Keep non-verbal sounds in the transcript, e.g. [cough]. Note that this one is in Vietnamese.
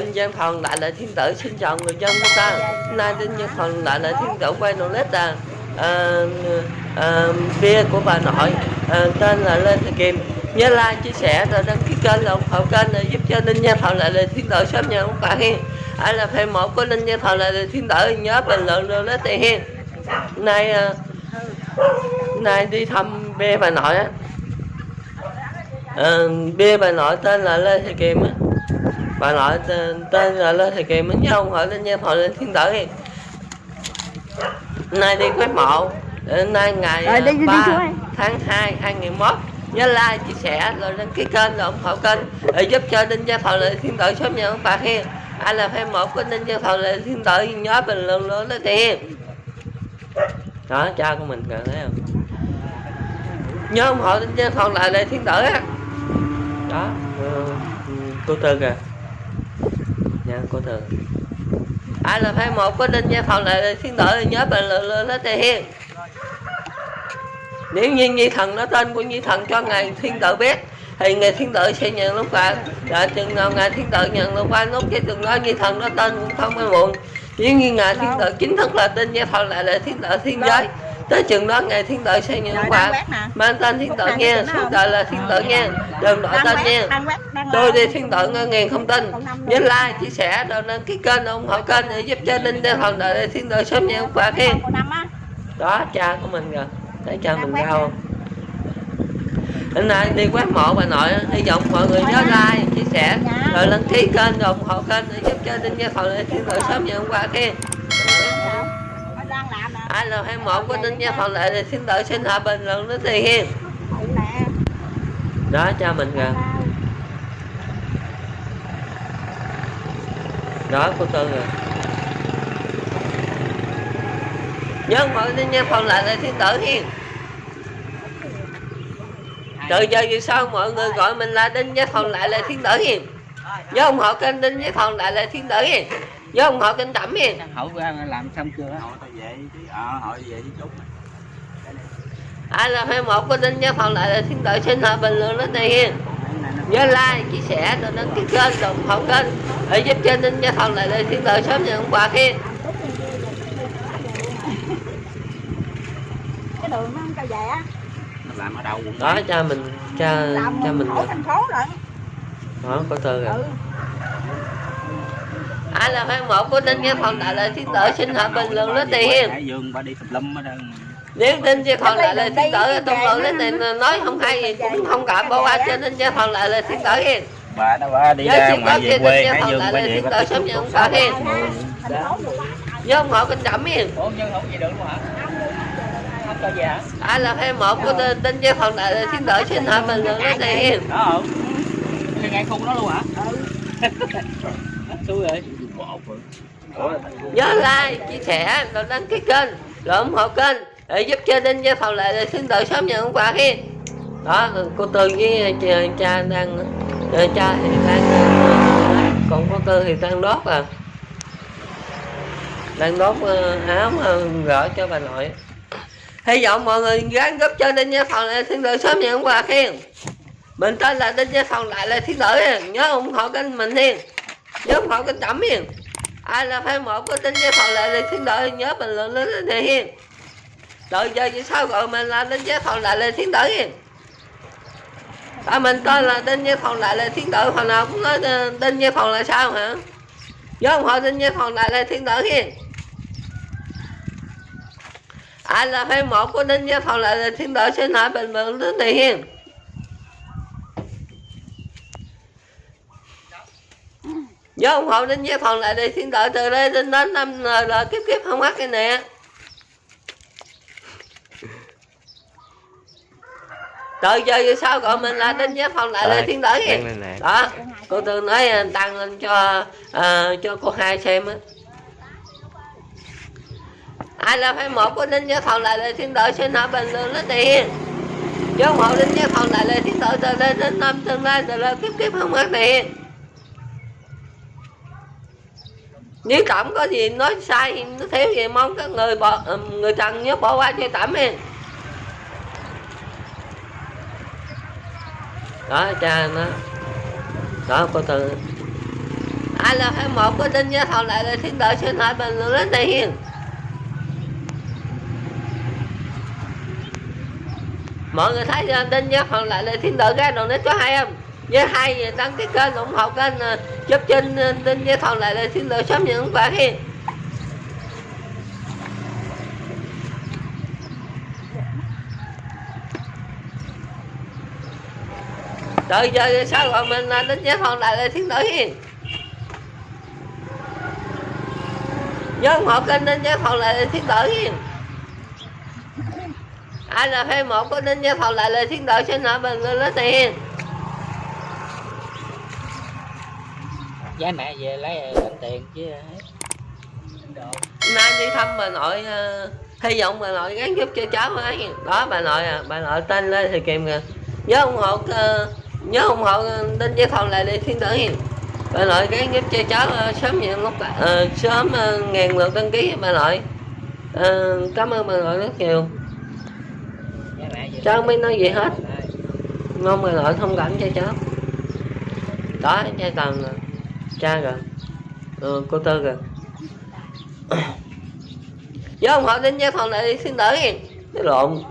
Đinh Giang Thần lại Lệ thiên tử xin chào người dân của ta nay Đinh Giang Thần lại Lệ thiên tử quay nổ lết là à, à, bia của bà nội à, tên là Lê Thị Kim nhớ like chia sẻ rồi đăng ký kênh là ủng hộ kênh để giúp cho Đinh Giang Thần lại Lệ thiên tử sớm nhận ông bạn hiên ai là fan một của Đinh Giang Thần lại Lệ thiên tử nhớ bình luận rồi lết tiền hiên nay à, nay đi thăm bia bà nội á. À, bia bà nội tên là Lê Thị Kim á bà nội tên, tên là Lê Thị Kim á nhớ ông hỏi lên nha họ lên thiên tử đi nay đi quét mộ nay ngày Rồi, đi- đi- đi 3 xuống đi. tháng 2 2021 nhớ like chia sẻ rồi đăng ký kênh rồi ủng hộ kênh để giúp cho đinh gia thọ lệ thiên tử sớm nhận ông bạc hiên ai là fan một của đinh gia thọ lệ thiên tử nhớ bình luận luôn đó tiền đó cha của mình kìa thấy không? Nhớ ủng hộ đinh gia thọ lại lệ thiên tử á. Đó. Cô tư kìa nha cô tư ai là fan một của đinh gia thọ lại thiên tử nhớ bình luận luôn đó tiền nếu như nhi thần nó tên của nhi thần cho ngài thiên tử biết thì ngài thiên tử sẽ nhận lúc quà đã chừng nào ngài thiên tử nhận lúc quà lúc cái chừng đó nhi thần nó tên cũng không ai muộn. Nếu như ngài thiên tử chính thức là tên gia thần lại là thiên tử thiên giới. Tới chừng đó ngài thiên tử sẽ nhận lúc nè. mang tên thiên tử suốt quét đời là thiên tử nha đừng đổi tên nha. tôi đi thiên ngân ngàn không tin nhớ like chia sẻ rồi đăng ký kênh ủng hộ kênh để giúp cho linh gia thần đại thiên tử sớm nhận quà khen. đó cha của mình kìa. Thấy cha mình cao không hôm nay đi quét mộ bà nội hy vọng mọi người nhớ like chia sẻ rồi đăng ký kênh rồi ủng hộ kênh để giúp cho đinh gia thọ lệ thiên tử sớm nhận quà nè. ai là hai mộ của đinh gia thọ lệ thì thiên tử xin hòa bình tiền hiên Ừ nè. Đó cha mình kìa. Đó cô tư rồi nhớ mọi đinh gia thọ lệ là thiên tử hiên từ giờ về sau mọi người gọi mình là đinh gia thọ lại là thiên tử hiền. Nhớ ủng hộ kênh đinh gia thọ lại là thiên tử hiền. Nhớ ủng hộ kênh tẩm hiền. Hậu ra làm xong chưa? Tao về chứ. Ờ hỏi về chút ai là fan một của đinh gia thọ lại là thiên tử xin hòa bình luận đến đây hiền nhớ like chia sẻ rồi đăng ký kênh rồi ủng hộ kênh. Để giúp cho đinh gia thọ lại là thiên tử sớm nhận quà hiền Cái đường nó không cho về á. làm ở đâu quận đó cha mình cha Làm cha mình ở thành phố rồi. đó có tư rồi Ừ. ai là fan một của đinh gia thọ lại là thiên tử xin hòa bình luận đến đây hiền Hải Dương bà đi tùm lum ở đây nếu đinh gia thọ lại là thiên tử tung luận đến đây nói không hay gì cũng không cả bỏ qua cho đinh gia thọ lại là thiên tử hiền. Bà đó bà đi Nhớ ra ngoài về quê Hải thọ Dương lại bà về thiên bà sớm tục nhận sống hiền. Quá. nhớ ủng hộ kênh trẩm hiền. Ủa nhưng không về được luôn hả? Không cho về hả? Ai là fan một của đinh gia thọ lại là thiên tử xin hòa bình luận đến đây hiền. Đó không? Thì ngay khung đó luôn hả? [laughs] Xui rồi nhớ like chia sẻ rồi đăng ký kênh rồi ủng hộ kênh để giúp cho đinh gia thầu lại là thiên tử sớm nhận quà khi. Đó cô tư với cha, đang cha thì đang ờ, còn cô tư thì đang đốt à. Đang đốt ờ, áo ờ, gỡ cho bà nội. Hy vọng mọi người gắng giúp cho đinh gia thầu lại thiên tử sớm nhận quà khi. Mình tên là đinh gia thầu lại là thiên tử nhớ ủng hộ kênh mình hiền. Nhớ ủng hộ kênh tẩm hiền. Ai là fan một của đinh gia thọ lại là thiên tử nhớ bình luận lên để hiền rồi giờ vậy sao gọi mình là đinh gia phòng lại lên thiên tử hiền tại à, mình tên là đinh gia phòng lại lên thiên tử hồi nào cũng nói ờ, đinh gia thọ là sao hả? Nhớ không hộ đinh gia phòng lại lên thiên tử hiền ai à, là phê một của đinh gia phòng lại lên thiên tử xin hỏi bình luận đến để hiền nhớ ủng hộ đinh gia phòng lại để thiên tử từ đây đến đến năm ờ, là, kiếp kiếp không mất cái nè. Giờ về sau gọi mình là đinh gia thọ lại là thiên tử hiền đó cô tư nói tăng lên cho ờ, cho cô hai xem á. Ai là phải một của đinh gia thọ lại là thiên tử? Xin hỏi bình luận lên tiền chứ ủng hộ đinh gia thọ lại là thiên tử từ đây đến năm tương lai từ đây kiếp kiếp không mất tiền nếu tổng có gì nói sai nó thiếu gì mong các người bỏ người trần nhớ bỏ qua cho tẩm hen đó, cha nó. Đó, cô tư. Ai là hai một có tin nhớ thầu lại là thiên tử xin hỏi bình luận lên đây hiền? Mọi người thấy tin nhớ thầu lại là thiên tử cái đồ nít có hay không nhớ hai thì đăng ký kênh ủng hộ kênh giúp trên tin nhớ thầu lại là thiên tử sớm nhận quà hiền. Rồi giờ sao rồi mình đinh với thầu lại là thiên tử hiền? Nhớ ủng hộ kênh đinh với thầu lại là thiên tử hiền. Ai là fan một của đinh với thầu lại là thiên tử xin hỏi bình luận lên tiền Giá mẹ về lấy lãnh tiền chứ nay đi thăm bà nội uh, hy vọng bà nội gắn giúp cho cháu ấy đó bà nội à bà nội tên lên thì kìm kìa. Nhớ ủng hộ uh, nhớ ủng hộ đến với thầu lại đi thiên tử hiền. Bà nội cái giúp cho cháu ờ, sớm nhận lúc uh, sớm uh, ngàn lượt đăng ký bà nội uh, cảm ơn bà nội rất nhiều. Cháu không biết nói gì hết. Mong bà nội thông cảm cho cháu. Đó cha tầm rồi cha rồi ừ, cô tư rồi nhớ ủng hộ đến với thầu lại đi thiên tử hiền. Cái lộn.